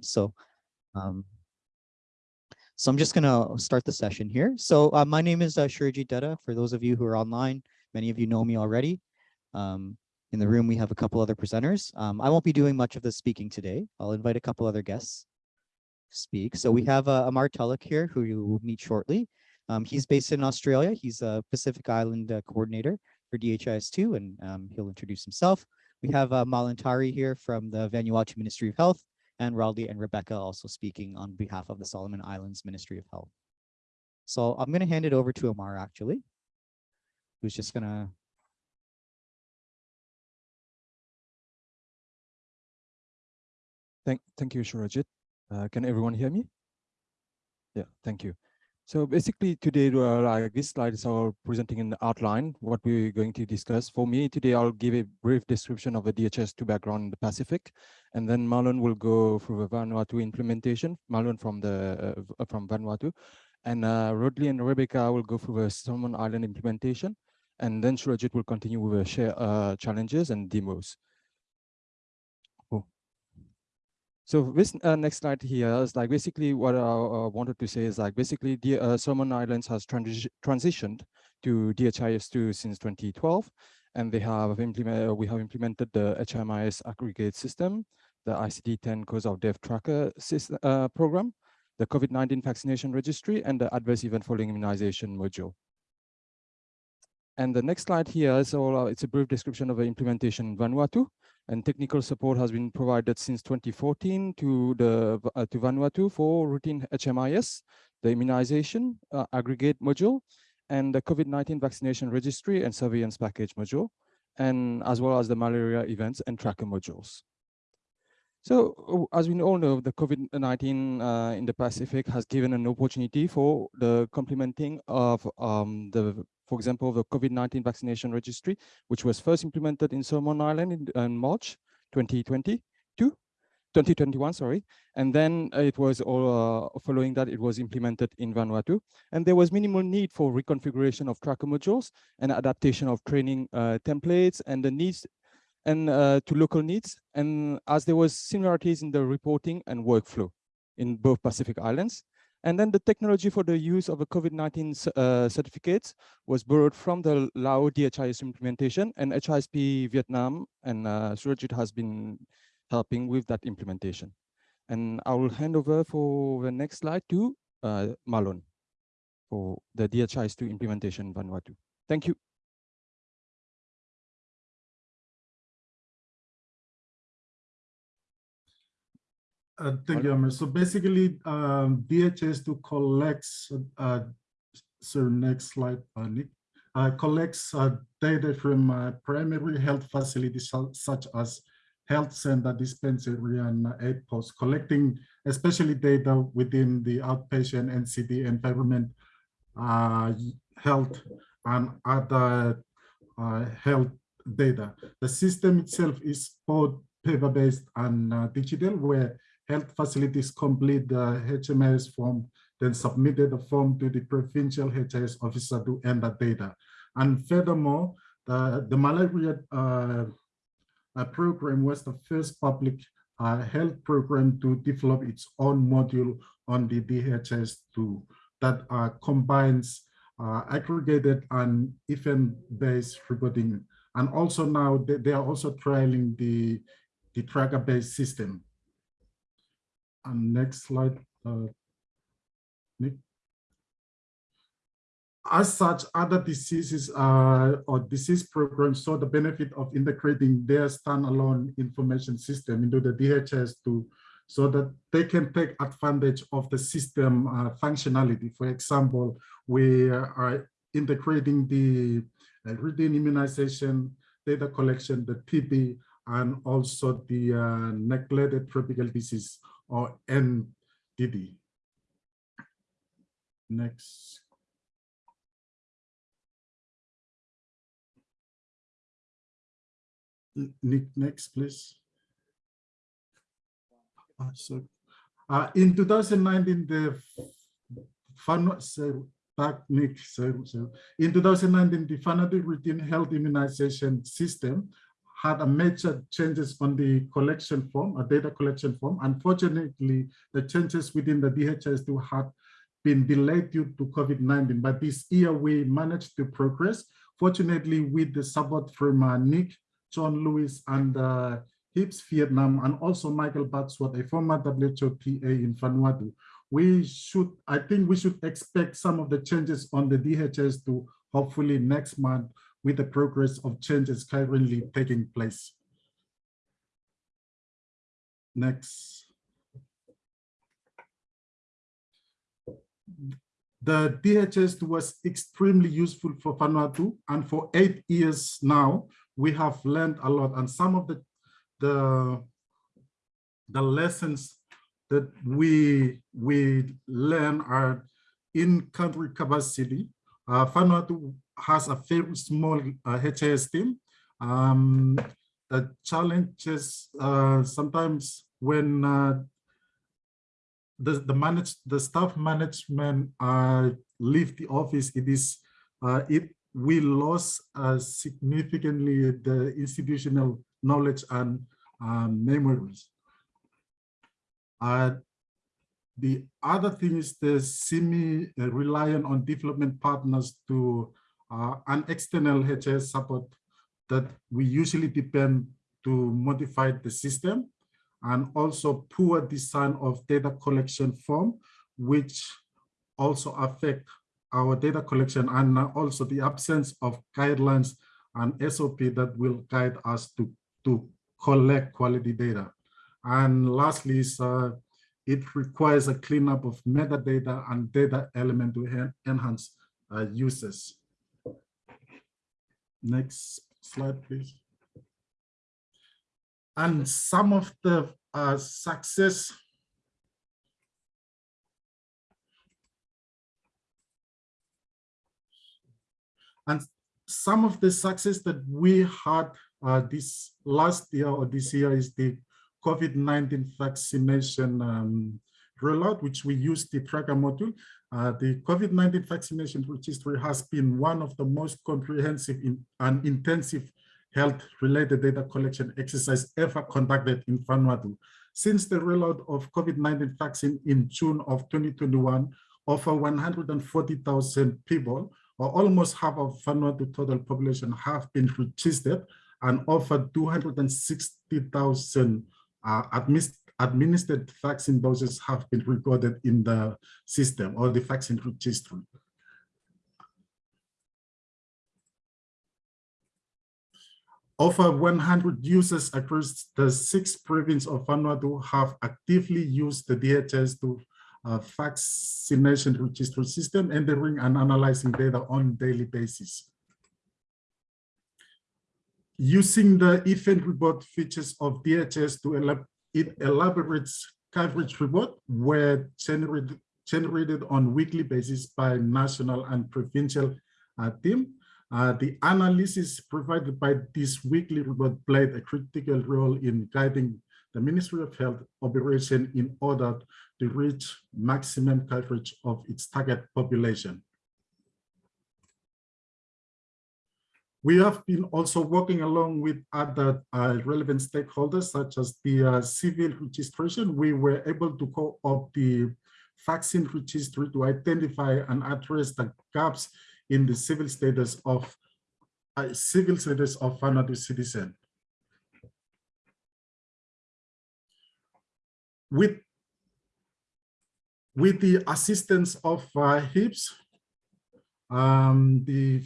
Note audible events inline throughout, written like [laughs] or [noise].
So, um, so I'm just gonna start the session here. So uh, my name is uh, Shurajit Dutta. For those of you who are online, many of you know me already. Um, in the room, we have a couple other presenters. Um, I won't be doing much of the speaking today. I'll invite a couple other guests to speak. So we have uh, Amar Tulloch here, who you will meet shortly. Um, he's based in Australia. He's a Pacific Island uh, coordinator for DHIS2, and um, he'll introduce himself. We have uh, Malantari here from the Vanuatu Ministry of Health, and Rodley and Rebecca also speaking on behalf of the Solomon Islands Ministry of Health. So I'm going to hand it over to Amar actually, who's just going to Thank, thank you, Shurajit. Uh, can everyone hear me? Yeah, thank you. So basically today, uh, this slide is our presenting an outline, what we're going to discuss. For me today, I'll give a brief description of the DHIS2 background in the Pacific, and then Marlon will go through the Vanuatu implementation, Marlon from the uh, from Vanuatu, and uh, Rodley and Rebecca will go through the Solomon Island implementation, and then Shurajit will continue with the share uh, challenges and demos. So this uh, next slide here is like basically what I uh, wanted to say is like basically the uh, Solomon Islands has transi transitioned to DHIS2 since 2012, and they have implemented we have implemented the HMIS aggregate system, the ICD-10 cause of death tracker system, uh, program, the COVID-19 vaccination registry, and the adverse event following immunization module. And the next slide here is all, uh, it's a brief description of the implementation in Vanuatu and technical support has been provided since 2014 to the uh, to Vanuatu for routine HMIS, the immunization uh, aggregate module, and the COVID-19 vaccination registry and surveillance package module, and as well as the malaria events and tracker modules. So as we all know, the COVID-19 uh, in the Pacific has given an opportunity for the complementing of um, the for example, the COVID-19 vaccination registry, which was first implemented in Solomon Island in, in March 2022, 2021, sorry. And then it was all uh, following that it was implemented in Vanuatu. And there was minimal need for reconfiguration of tracker modules and adaptation of training uh, templates and the needs and uh, to local needs. And as there was similarities in the reporting and workflow in both Pacific Islands. And then the technology for the use of a COVID-19 uh, certificates was borrowed from the Lao DHIS implementation and HISP Vietnam and uh, Shurajit has been helping with that implementation. And I will hand over for the next slide to uh, Marlon for the DHIS2 implementation Vanuatu. Thank you. Uh, thank you, Amar. So basically, um, DHIS2 collects, uh, so next slide, uh, Nick, uh, collects uh, data from uh, primary health facilities such as health center, dispensary, and aid posts, collecting especially data within the outpatient NCD environment, health, and other health data. The system itself is both paper-based and digital, where health facilities complete the HMIS form, then submitted the form to the provincial HIS officer to enter data. And furthermore, the, the malaria uh, uh, program was the first public uh, health program to develop its own module on the DHIS2 that uh, combines uh, aggregated and event-based reporting. And also now they, they are also trialing the, the tracker-based system. And next slide, uh, Nick. As such, other diseases uh, or disease programs saw the benefit of integrating their standalone information system into the DHIS2 so that they can take advantage of the system uh, functionality. For example, we are integrating the uh, routine immunization, data collection, the TB, and also the uh, neglected tropical disease or NTD. Next. Nick, next, please. Uh, so, uh, in 2019, the fun, so back Nick, so, so in 2019, the Vanuatu routine health immunization system had a major changes on the collection form, a data collection form. Unfortunately, the changes within the DHIS2 had been delayed due to COVID-19, but this year we managed to progress. Fortunately, with the support from uh, Nick, John Lewis, and uh, HISP Vietnam, and also Michael Batsworth, a former WHO PA in Vanuatu, we should, I think we should expect some of the changes on the DHIS2 hopefully next month with the progress of changes currently taking place. Next. The DHIS was extremely useful for Vanuatu and for eight years now, we have learned a lot and some of the, the, the lessons that we, we learn are in country capacity. Uh, Vanuatu has a very small uh, HIS team. Um, the challenges uh, sometimes when uh, the the manage the staff management uh, leave the office, it is uh, it we lost uh, significantly the institutional knowledge and um, memories. Uh, the other thing is the semi-reliant on development partners to uh, an external HS support that we usually depend to modify the system and also poor design of data collection form, which also affect our data collection and also the absence of guidelines and SOP that will guide us to, to collect quality data. And lastly, it requires a cleanup of metadata and data element to enhance uh, uses. Next slide, please. And some of the uh, success and some of the success that we had uh, this last year or this year is the COVID-19 vaccination um, rollout, which we use the tracker module. Uh, the COVID-19 vaccination registry has been one of the most comprehensive in, and intensive health-related data collection exercise ever conducted in Vanuatu. Since the rollout of COVID-19 vaccine in June of 2021, over 140,000 people, or almost half of Vanuatu total population have been registered and over 260,000 uh, administered vaccine doses have been recorded in the system or the vaccine registry. Over 100 users across the six provinces of Vanuatu have actively used the DHIS2 uh, vaccination registry system, entering and analyzing data on daily basis. Using the event report features of DHIS2 it elaborates coverage report were generated, generated on weekly basis by national and provincial uh, team. Uh, the analysis provided by this weekly report played a critical role in guiding the Ministry of Health operation in order to reach maximum coverage of its target population. We have been also working along with other uh, relevant stakeholders, such as the uh, civil registration. We were able to co-opt the vaccine registry to identify and address the gaps in the civil status of uh, civil status of Vanuatu citizen. With with the assistance of uh, HISP, um, the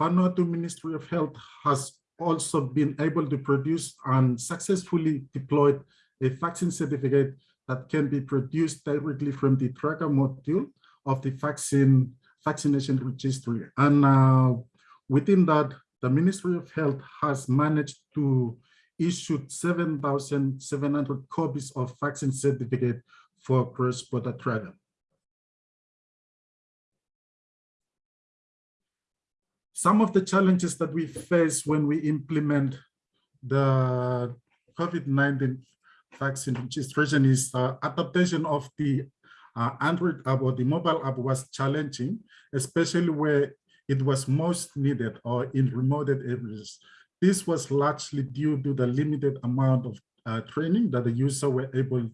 Vanuatu Ministry of Health has also been able to produce and successfully deployed a vaccine certificate that can be produced directly from the tracker module of the vaccine vaccination registry. And uh, within that, the Ministry of Health has managed to issue 7,700 copies of vaccine certificate for cross-border travel. Some of the challenges that we face when we implement the COVID-19 vaccine registration is uh, adaptation of the uh, Android app or the mobile app was challenging, especially where it was most needed or in remote areas this was largely due to the limited amount of uh, training that the user were able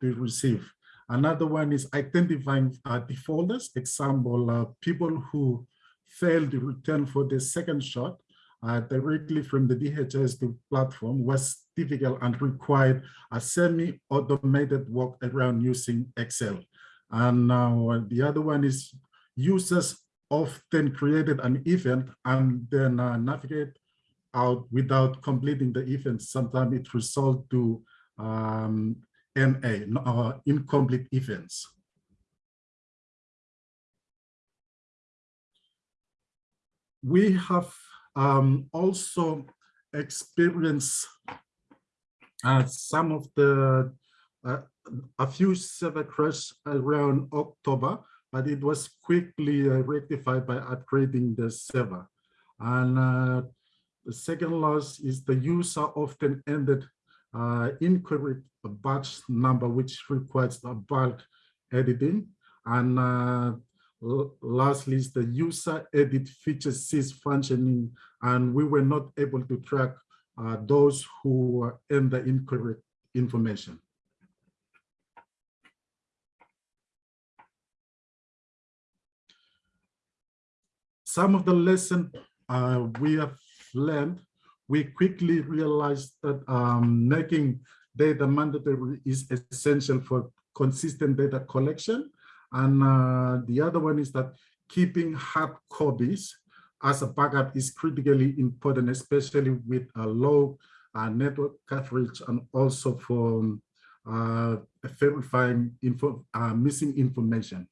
to receive. Another one is identifying uh, defaulters. Example, uh, people who failed to return for the second shot uh, directly from the DHIS2 platform was difficult and required a semi-automated work around using Excel. And now the other one is users often created an event and then uh, navigate out without completing the event. Sometimes it results to um, NA, uh, incomplete events. We have um, also experienced uh, some of the, uh, a few server crash around October, but it was quickly uh, rectified by upgrading the server. And uh, the second loss is the user often ended uh, incorrect batch number, which requires a bulk editing. And uh, lastly the user edit feature cease functioning, and we were not able to track uh, those who enter incorrect information. Some of the lessons uh, we have learned, we quickly realized that um, making data mandatory is essential for consistent data collection. And uh, the other one is that keeping hard copies as a backup is critically important, especially with a low uh, network coverage and also for uh, verifying info, uh, missing information.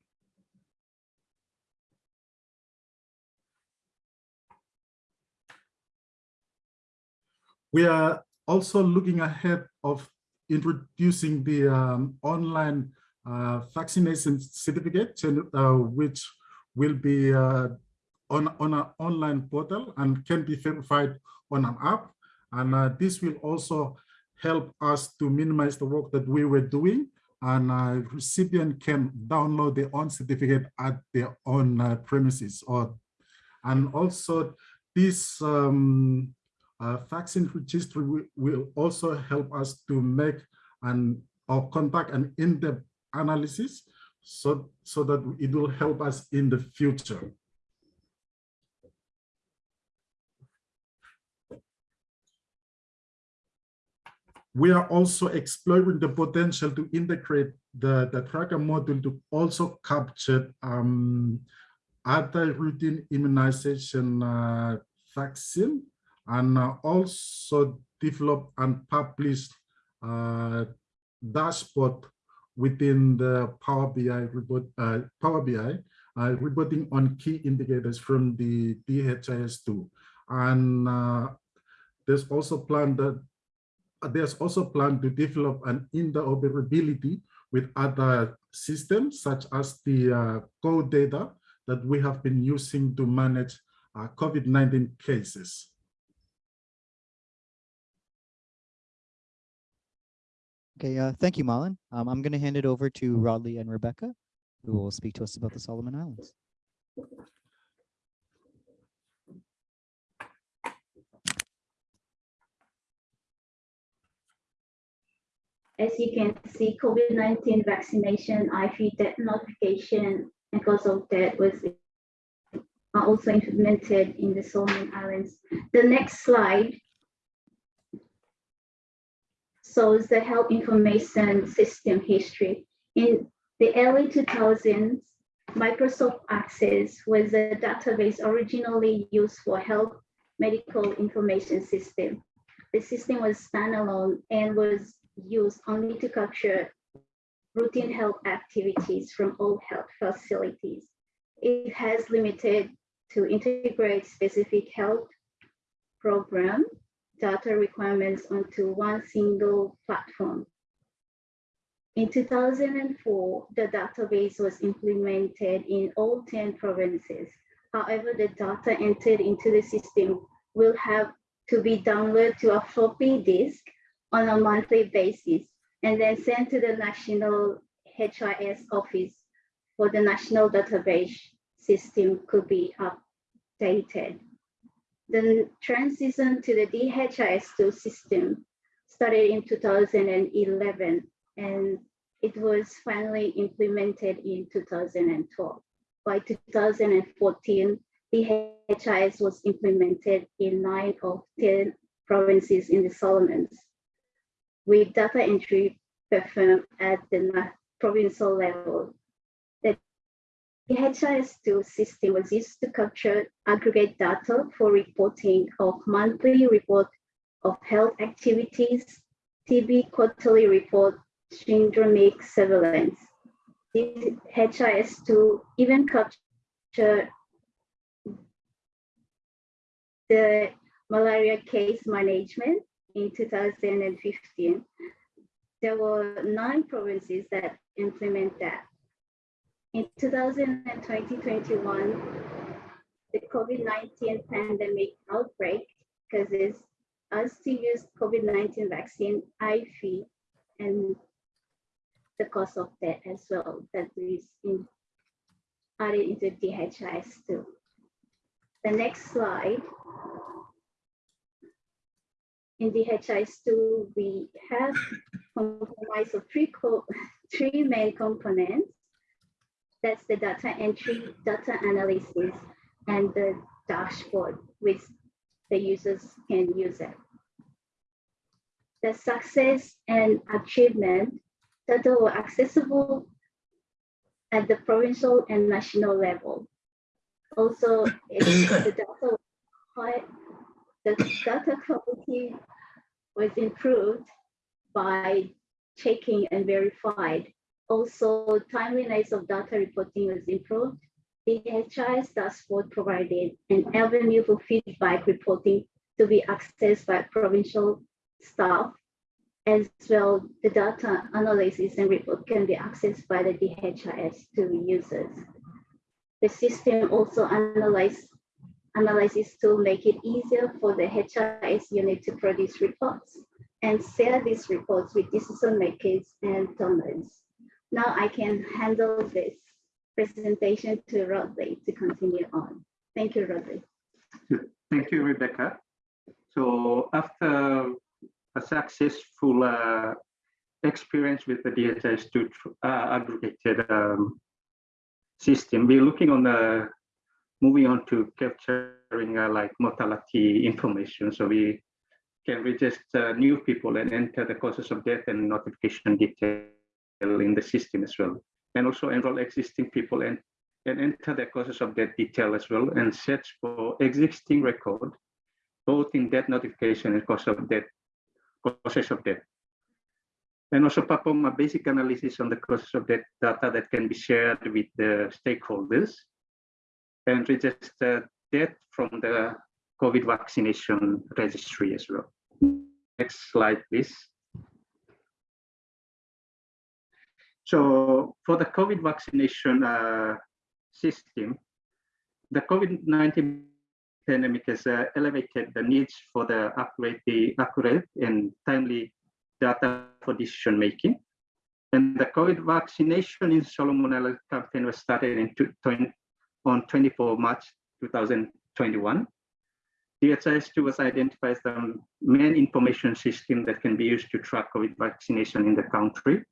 We are also looking ahead of introducing the um, online vaccination certificate, uh, which will be uh, on, on an online portal and can be verified on an app. And uh, this will also help us to minimize the work that we were doing and uh, recipient can download their own certificate at their own uh, premises or and also this um, uh, vaccine registry will also help us to make and or conduct an in-depth analysis so so that it will help us in the future. We are also exploring the potential to integrate the, the tracker module to also capture um, other routine immunization uh, vaccine and uh, also develop and publish uh, dashboard within the Power BI report, uh, Power BI uh, reporting on key indicators from the DHIS2. And uh, there's also plan that uh, there's also plan to develop an interoperability with other systems such as the uh, Go.Data that we have been using to manage uh, COVID-19 cases. Okay, uh, thank you, Marlon. Um, I'm going to hand it over to Rodley and Rebecca, who will speak to us about the Solomon Islands. As you can see, COVID-19 vaccination, IV death notification, and cause of death was also implemented in the Solomon Islands. The next slide shows the health information system history. In the early 2000s, Microsoft Access was a database originally used for health medical information system. The system was standalone and was used only to capture routine health activities from all health facilities. It has limited to integrate specific health program data requirements onto one single platform. In 2004, the database was implemented in all 10 provinces. However, the data entered into the system will have to be downloaded to a floppy disk on a monthly basis and then sent to the National HIS office for the national database system could be updated. The transition to the DHIS2 system started in 2011 and it was finally implemented in 2012. By 2014, DHIS was implemented in nine of 10 provinces in the Solomons with data entry performed at the provincial level. The DHIS2 system was used to capture aggregate data for reporting of monthly report of health activities, TB quarterly report, syndromic surveillance. DHIS2 even capture the malaria case management in 2015. There were nine provinces that implement that. In 2020-21, the COVID-19 pandemic outbreak causes us to use COVID-19 vaccine IV and the cost of that as well that is in, added into DHIS2. The next slide. In DHIS2, we have comprised of three, [laughs] three main components. That's the data entry, data analysis, and the dashboard, which the users can use it. The success and achievement data were accessible at the provincial and national level. Also, the data high, the data quality was improved by checking and verified. Also, timeliness of data reporting was improved. The HIS dashboard provided an avenue for feedback reporting to be accessed by provincial staff. As well, the data analysis and report can be accessed by the DHIS to users. The system also analyze, analyzes to make it easier for the HIS unit to produce reports and share these reports with decision makers and donors. Now I can handle this presentation to Rodley to continue on. Thank you, Rodley. Thank you, Rebecca. So after a successful uh, experience with the DHIS2 uh, aggregated um, system, we're looking on the moving on to capturing uh, like mortality information. So we can register new people and enter the causes of death and notification detail in the system as well. And also enroll existing people and, and enter the causes of death detail as well and search for existing record, both in death notification and cause of death, causes of death. And also perform a basic analysis on the causes of death data that can be shared with the stakeholders and register death from the COVID vaccination registry as well. Next slide, please. So for the COVID vaccination uh, system, the COVID-19 pandemic has uh, elevated the needs for the accurate, the accurate and timely data for decision making. And the COVID vaccination in Solomon Islands campaign was started in two- 20 on 24 March 2021. DHIS2 was identified as the main information system that can be used to track COVID vaccination in the country.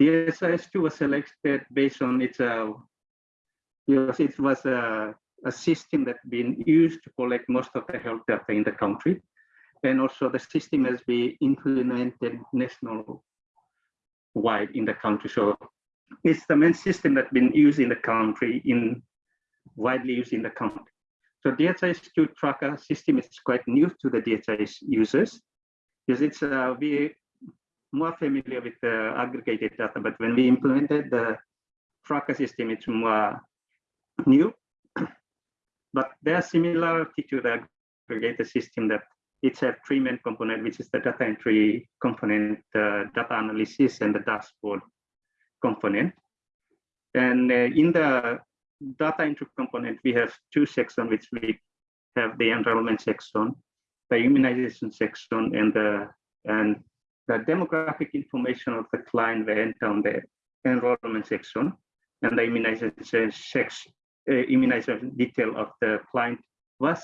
DHIS2 was selected based on its, uh, because it was a, a system that been used to collect most of the health data in the country. And also the system has been implemented national wide in the country. So it's the main system that's been used in the country in widely used in the country. So DHIS2 tracker system is quite new to the DHIS users because it's uh, we more familiar with the aggregated data, but when we implemented the tracker system, it's more new. [clears throat] but there's similarity to the aggregated system that it's a three main component, which is the data entry component, the data analysis, and the dashboard component. And uh, in the data entry component, we have two sections, which we have the enrollment section, the immunization section, and the and the demographic information of the client we enter on the enrollment section, and the immunization section, uh, immunization detail of the client was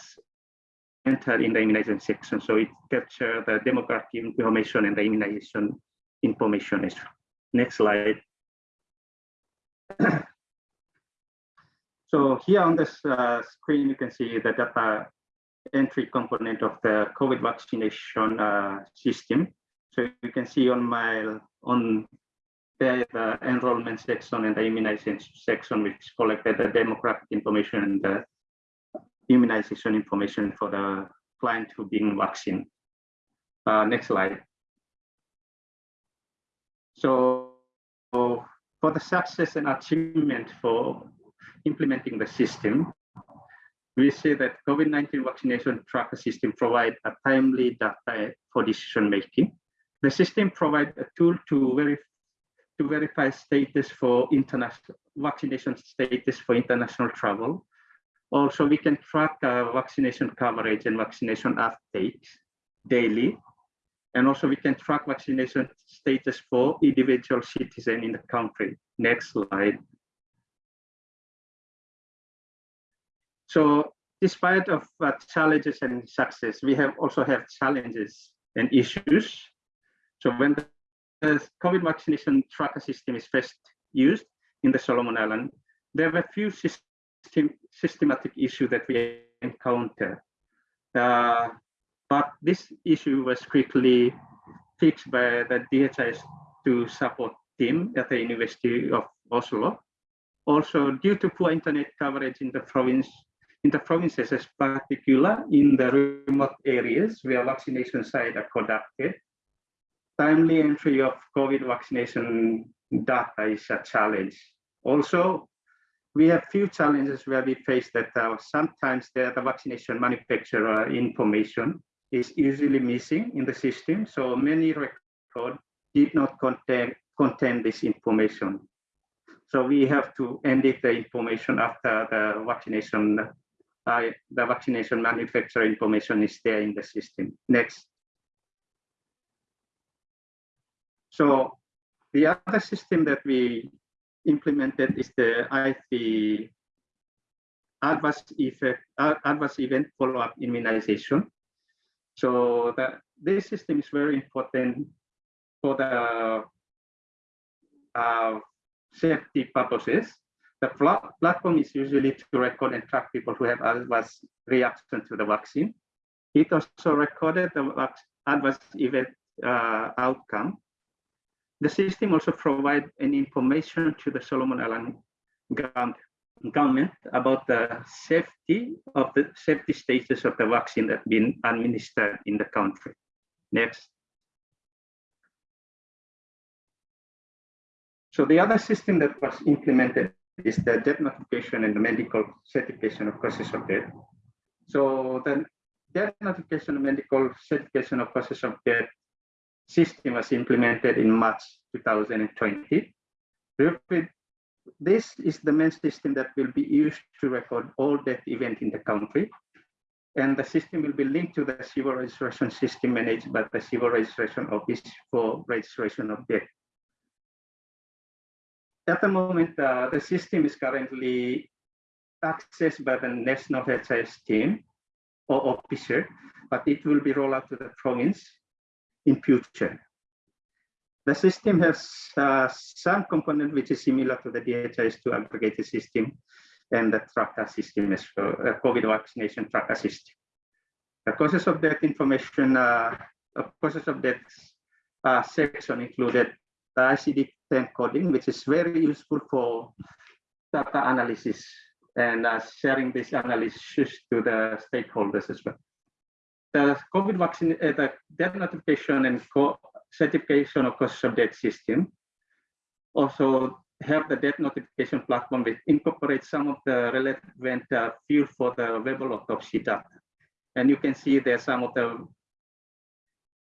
entered in the immunization section. So it capture the demographic information and the immunization information as well. Next slide. [coughs] so here on this uh, screen, you can see the data entry component of the COVID vaccination uh, system. So you can see on my on there the enrollment section and the immunization section, which collected the demographic information and the immunization information for the client who being vaccinated. Uh, next slide. So for the success and achievement for implementing the system, we see that COVID-19 vaccination tracker system provide a timely data for decision making. The system provides a tool to verify to verify status for international vaccination status for international travel. Also, we can track uh, vaccination coverage and vaccination updates daily. And also we can track vaccination status for individual citizen in the country. Next slide. So despite of uh, challenges and success, we have also have challenges and issues. So when the COVID vaccination tracker system is first used in the Solomon Island, there were a few system, systematic issues that we encountered. Uh, but this issue was quickly fixed by the DHIS to support team at the University of Oslo. Also, due to poor internet coverage in the province, in the provinces, as particular in the remote areas where vaccination sites are conducted, timely entry of COVID vaccination data is a challenge. Also, we have few challenges where we face that uh, sometimes the, the vaccination manufacturer information is usually missing in the system. So many records did not contain, contain this information. So we have to edit the information after the vaccination, uh, the vaccination manufacturer information is there in the system. Next. So the other system that we implemented is the IP adverse effect, adverse event follow-up immunization. So that this system is very important for the uh, safety purposes. The platform is usually to record and track people who have adverse reaction to the vaccine. It also recorded the adverse event uh, outcome the system also provides an information to the Solomon Island government about the safety of the safety status of the vaccine that been administered in the country. Next. So the other system that was implemented is the death notification and the medical certification of causes of death. So the death notification and medical certification of causes of death system was implemented in March 2020. This is the main system that will be used to record all death events in the country. And the system will be linked to the civil registration system managed by the civil registration office for registration of death. At the moment, uh, the system is currently accessed by the National HIS team or officer, but it will be rolled out to the province in future. The system has uh, some component which is similar to the DHIS2 aggregated system and the tracker system as well, uh, COVID vaccination tracker system. The causes of death information, uh, causes of death uh, section included the ICD-10 coding, which is very useful for data analysis and uh, sharing this analysis to the stakeholders as well the COVID vaccine, uh, the death notification and certification of cause of death system also have the death notification platform which incorporates some of the relevant uh, field for the verbal autopsy data. And you can see there's some of the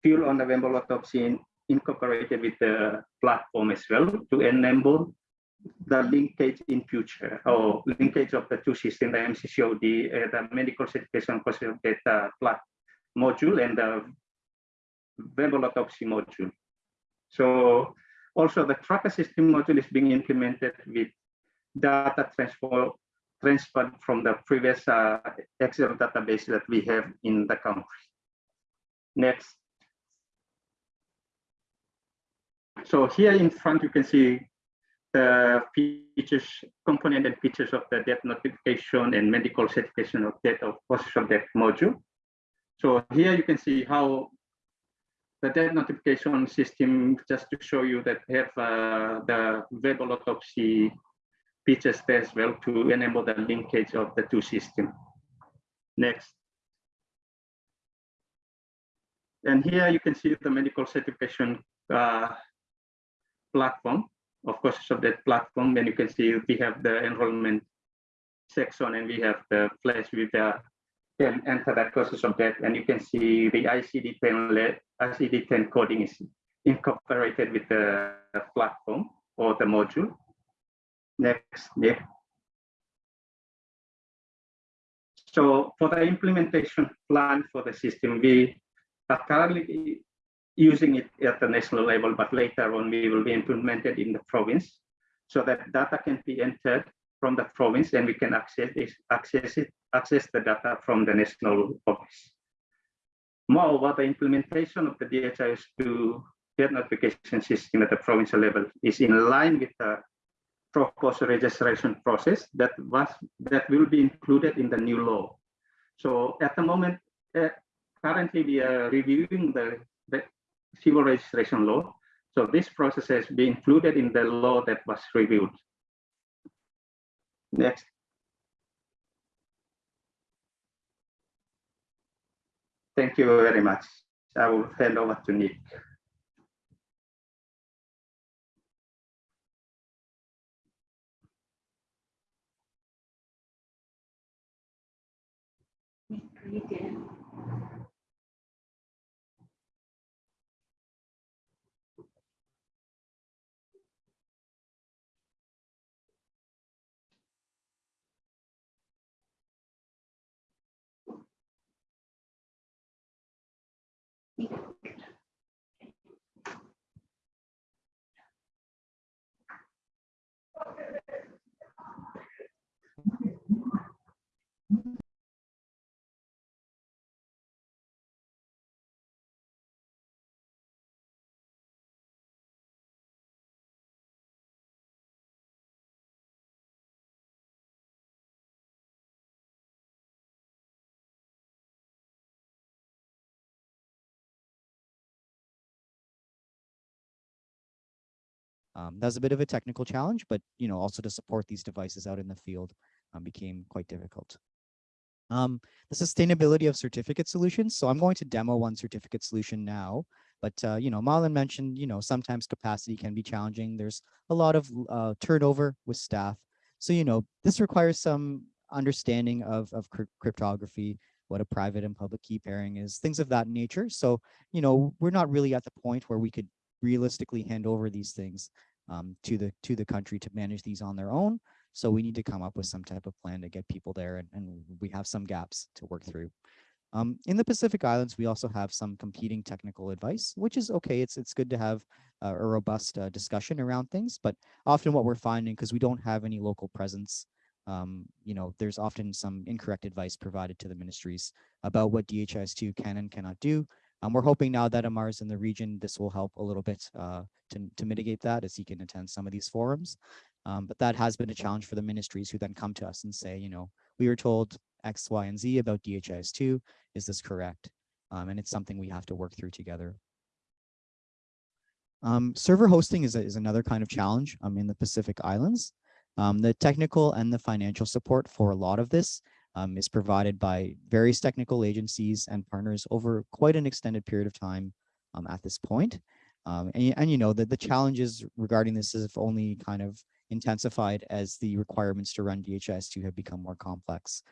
field on the verbal autopsy incorporated with the platform as well to enable the linkage in future or linkage of the two systems, the MCCOD, uh, the medical certification cause of uh, platform module and the autopsy module. So also the tracker system module is being implemented with data transfer transferred from the previous uh, Excel database that we have in the country. Next. So here in front, you can see the features, component and features of the death notification and medical certification of death of of death module. So here you can see how the death notification system, just to show you that have uh, the verbal autopsy features there as well to enable the linkage of the two systems. Next. And here you can see the medical certification uh, platform. Of course, so that platform, and you can see we have the enrollment section and we have the place with the can enter that process of that, and you can see the ICD-10 ICD-10 coding is incorporated with the platform or the module. Next, yeah. So for the implementation plan for the system, we are currently using it at the national level, but later on we will be implemented in the province so that data can be entered from the province and we can access it, access it, access the data from the national office. Moreover, the implementation of the DHIS2 death notification system at the provincial level is in line with the proposed registration process that was that will be included in the new law. So at the moment, uh, currently we are reviewing the, the civil registration law. So this process has been included in the law that was reviewed. Next. Thank you very much. I will hand over to Nick. Um, that was a bit of a technical challenge, but you know, also to support these devices out in the field um, became quite difficult. Um, the sustainability of certificate solutions. So I'm going to demo one certificate solution now, but uh, you know, Marlon mentioned, you know, sometimes capacity can be challenging. There's a lot of uh, turnover with staff. So, you know, this requires some understanding of, of cryptography, what a private and public key pairing is, things of that nature. So, you know, we're not really at the point where we could realistically hand over these things um, to the to the country to manage these on their own. So we need to come up with some type of plan to get people there, and, and we have some gaps to work through. Um, in the Pacific Islands, we also have some competing technical advice, which is okay. It's it's good to have uh, a robust uh, discussion around things, but often what we're finding, because we don't have any local presence, um, you know, there's often some incorrect advice provided to the ministries about what DHIS2 can and cannot do, um, we're hoping now that Amar is in the region, this will help a little bit uh, to, to mitigate that as he can attend some of these forums. Um, but that has been a challenge for the ministries who then come to us and say, you know, we were told X, Y, and Z about DHIS2. Is this correct? Um, and it's something we have to work through together. Um, server hosting is, a, is another kind of challenge um, in the Pacific Islands. Um, the technical and the financial support for a lot of this um, is provided by various technical agencies and partners over quite an extended period of time um, at this point. Um, and, and you know that the challenges regarding this have only kind of intensified as the requirements to run DHIS2 have become more complex.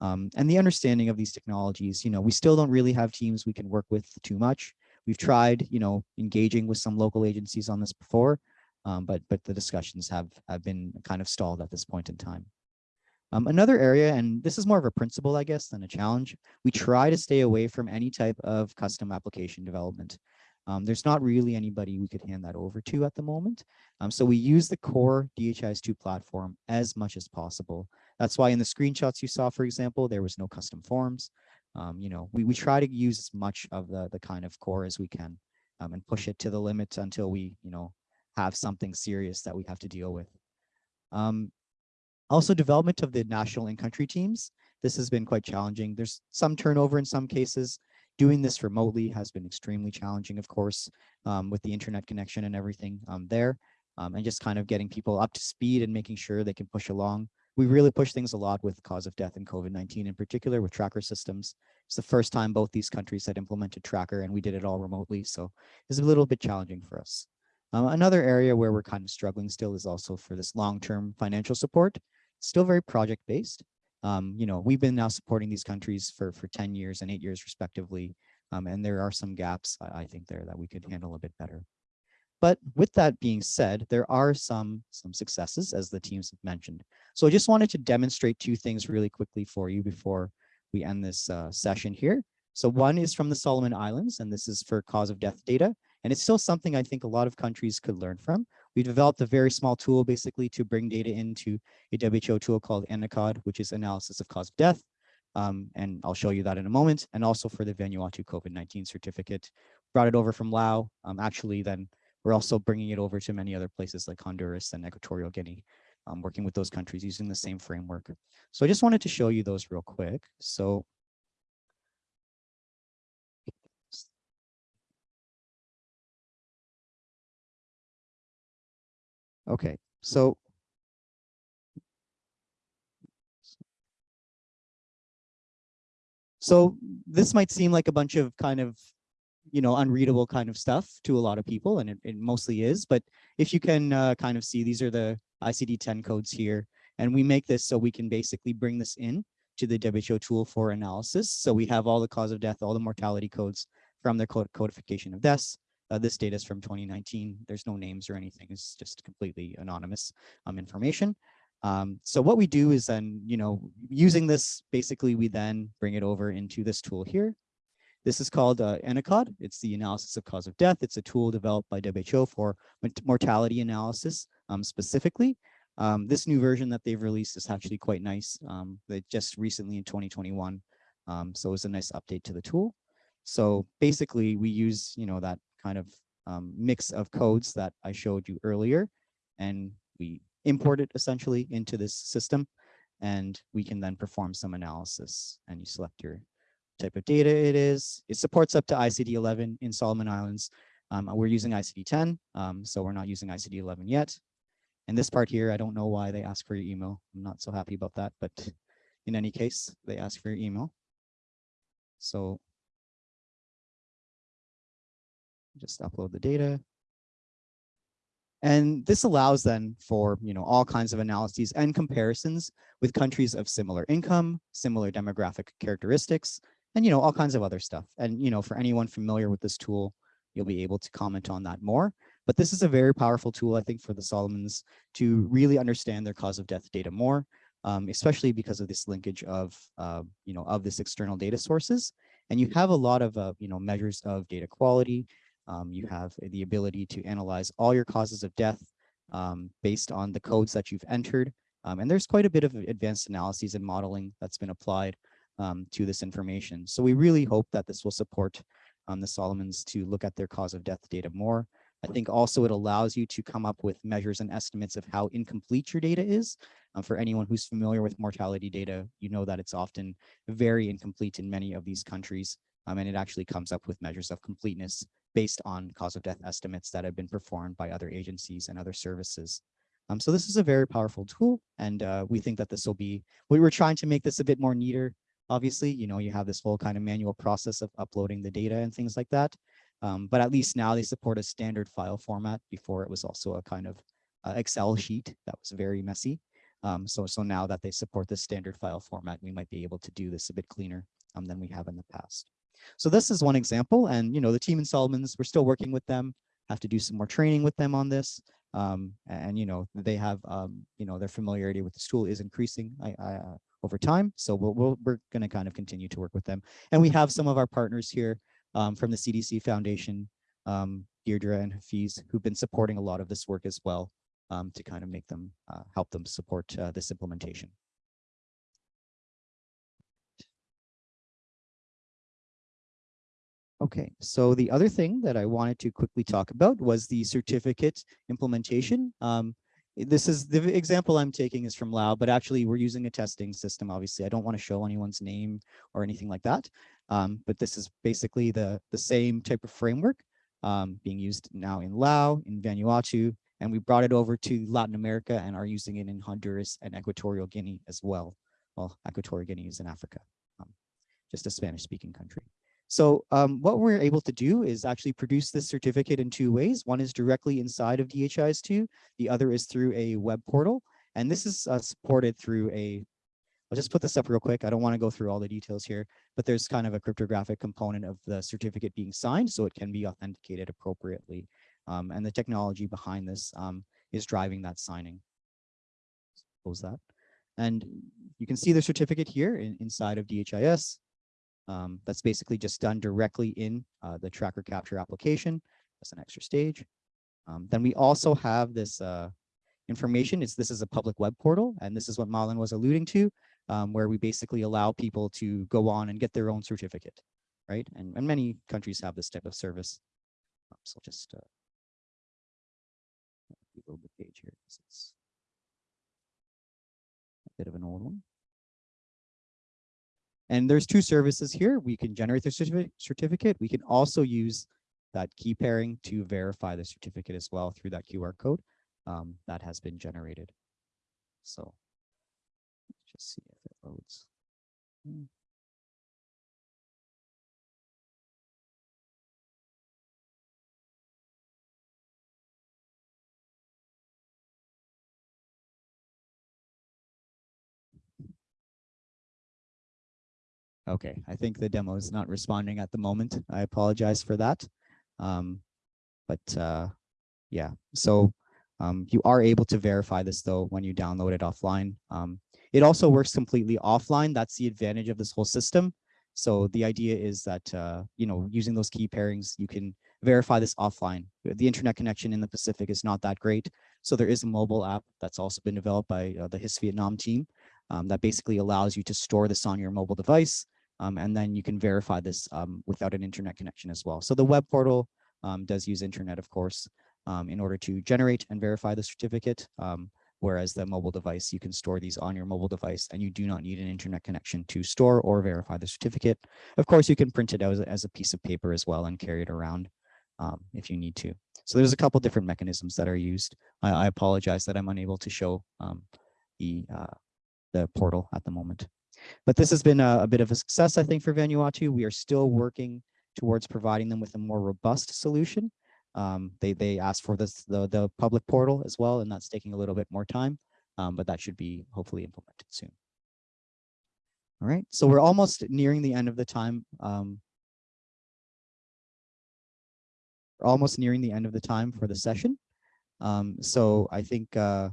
Um, and the understanding of these technologies, you know, we still don't really have teams we can work with too much. We've tried, you know, engaging with some local agencies on this before, um, but but the discussions have have been kind of stalled at this point in time. Um, another area, and this is more of a principle, I guess, than a challenge, we try to stay away from any type of custom application development. Um, there's not really anybody we could hand that over to at the moment. Um, so we use the core DHIS2 platform as much as possible. That's why in the screenshots you saw, for example, there was no custom forms. Um, you know, we, we try to use as much of the, the kind of core as we can um, and push it to the limit until we, you know, have something serious that we have to deal with. Um, also development of the national and country teams. This has been quite challenging. There's some turnover in some cases. Doing this remotely has been extremely challenging, of course, um, with the internet connection and everything um, there, um, and just kind of getting people up to speed and making sure they can push along. We really push things a lot with cause of death and COVID-19 in particular with tracker systems. It's the first time both these countries had implemented tracker and we did it all remotely. So it's a little bit challenging for us. Um, another area where we're kind of struggling still is also for this long-term financial support. Still very project-based. Um, you know, we've been now supporting these countries for, for 10 years and eight years respectively. Um, and there are some gaps, I, I think, there that we could handle a bit better. But with that being said, there are some, some successes, as the teams have mentioned. So I just wanted to demonstrate two things really quickly for you before we end this uh, session here. So one is from the Solomon Islands, and this is for cause of death data. And it's still something I think a lot of countries could learn from. We developed a very small tool basically to bring data into a WHO tool called ANACOD, which is analysis of cause of death. Um, and I'll show you that in a moment. And also for the Vanuatu COVID-19 certificate, brought it over from Lao. Um, actually, then we're also bringing it over to many other places like Honduras and Equatorial Guinea, um, working with those countries using the same framework. So I just wanted to show you those real quick. So Okay, so so this might seem like a bunch of kind of, you know, unreadable kind of stuff to a lot of people, and it, it mostly is. But if you can uh, kind of see, these are the ICD-10 codes here, and we make this so we can basically bring this in to the WHO tool for analysis. So we have all the cause of death, all the mortality codes from their code codification of deaths. Uh, this data is from 2019. There's no names or anything. It's just completely anonymous um, information. Um, so what we do is then, you know, using this, basically, we then bring it over into this tool here. This is called uh, ANACOD. It's the analysis of cause of death. It's a tool developed by WHO for mortality analysis um, specifically. Um, this new version that they've released is actually quite nice. Um, they just recently in 2021. Um, so it's a nice update to the tool. So basically we use, you know, that kind of um, mix of codes that I showed you earlier, and we import it essentially into this system, and we can then perform some analysis. And you select your type of data it is. It supports up to ICD-11 in Solomon Islands. Um, we're using ICD-10, um, so we're not using ICD-11 yet. And this part here, I don't know why they ask for your email. I'm not so happy about that, but [laughs] in any case, they ask for your email. So just upload the data. And this allows then for, you know, all kinds of analyses and comparisons with countries of similar income, similar demographic characteristics, and, you know, all kinds of other stuff. And, you know, for anyone familiar with this tool, you'll be able to comment on that more. But this is a very powerful tool, I think, for the Solomons to really understand their cause of death data more, um, especially because of this linkage of, uh, you know, of this external data sources. And you have a lot of, uh, you know, measures of data quality, um, you have the ability to analyze all your causes of death um, based on the codes that you've entered. Um, and there's quite a bit of advanced analyses and modeling that's been applied um, to this information. So we really hope that this will support um, the Solomons to look at their cause of death data more. I think also it allows you to come up with measures and estimates of how incomplete your data is. Um, for anyone who's familiar with mortality data, you know that it's often very incomplete in many of these countries. Um, and it actually comes up with measures of completeness based on cause of death estimates that have been performed by other agencies and other services. Um, so this is a very powerful tool, and uh, we think that this will be, we were trying to make this a bit more neater. Obviously, you know, you have this whole kind of manual process of uploading the data and things like that. Um, but at least now they support a standard file format. Before it was also a kind of uh, Excel sheet that was very messy. Um, so, so now that they support this standard file format, we might be able to do this a bit cleaner um, than we have in the past. So this is one example. And, you know, the team in Solomons, we're still working with them, have to do some more training with them on this. Um, and, you know, they have, um, you know, their familiarity with this tool is increasing I, I, uh, over time. So we'll, we'll, we're going to kind of continue to work with them. And we have some of our partners here um, from the CDC Foundation um, Deirdre and Hafiz, who've been supporting a lot of this work as well um, to kind of make them, uh, help them support uh, this implementation. Okay, so the other thing that I wanted to quickly talk about was the certificate implementation. Um, this is the example I'm taking is from Lao, but actually we're using a testing system. Obviously, I don't want to show anyone's name or anything like that. Um, but this is basically the, the same type of framework um, being used now in Lao, in Vanuatu, and we brought it over to Latin America and are using it in Honduras and Equatorial Guinea as well. Well, Equatorial Guinea is in Africa, um, just a Spanish speaking country. So um, what we're able to do is actually produce this certificate in two ways. One is directly inside of DHIS2, the other is through a web portal. And this is uh, supported through a, I'll just put this up real quick. I don't want to go through all the details here, but there's kind of a cryptographic component of the certificate being signed so it can be authenticated appropriately. Um, and the technology behind this um, is driving that signing. Close that. And you can see the certificate here in, inside of DHIS. Um, that's basically just done directly in uh, the tracker capture application. That's an extra stage. Um, then we also have this uh, information. It's this is a public web portal, and this is what Marlon was alluding to, um, where we basically allow people to go on and get their own certificate, right? And, and many countries have this type of service. Um, so I'll just uh, reload the page here. It's a bit of an old one. And there's two services here. We can generate the certificate. We can also use that key pairing to verify the certificate as well through that QR code um, that has been generated. So let's just see if it loads. Okay, I think the demo is not responding at the moment. I apologize for that. Um, but uh, yeah, so um, you are able to verify this though when you download it offline. Um, it also works completely offline. That's the advantage of this whole system. So the idea is that, uh, you know, using those key pairings, you can verify this offline. The internet connection in the Pacific is not that great. So there is a mobile app that's also been developed by uh, the HISP Vietnam team um, that basically allows you to store this on your mobile device. Um, and then you can verify this um, without an internet connection as well. So the web portal um, does use internet, of course, um, in order to generate and verify the certificate. Um, whereas the mobile device, you can store these on your mobile device and you do not need an internet connection to store or verify the certificate. Of course, you can print it as, a- as a piece of paper as well and carry it around um, if you need to. So there's a couple different mechanisms that are used. I, I apologize that I'm unable to show the, uh, the portal at the moment. But this has been a, a bit of a success, I think, for Vanuatu. We are still working towards providing them with a more robust solution. Um, they they asked for this the the public portal as well, and that's taking a little bit more time, um, but that should be hopefully implemented soon. All right, so we're almost nearing the end of the time. Um, we're almost nearing the end of the time for the session. Um, so I think uh,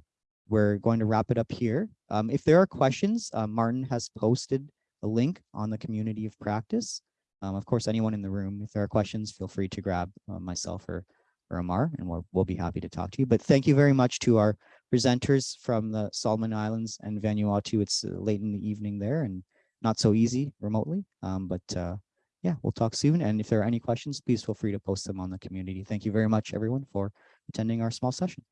we're going to wrap it up here. Um, if there are questions, uh, Martin has posted a link on the community of practice. Um, of course, anyone in the room, if there are questions, feel free to grab uh, myself or, or Amar, and we'll, we'll be happy to talk to you. But thank you very much to our presenters from the Solomon Islands and Vanuatu. It's uh, late in the evening there and not so easy remotely. Um, but uh, yeah, we'll talk soon. And if there are any questions, please feel free to post them on the community. Thank you very much, everyone, for attending our small session.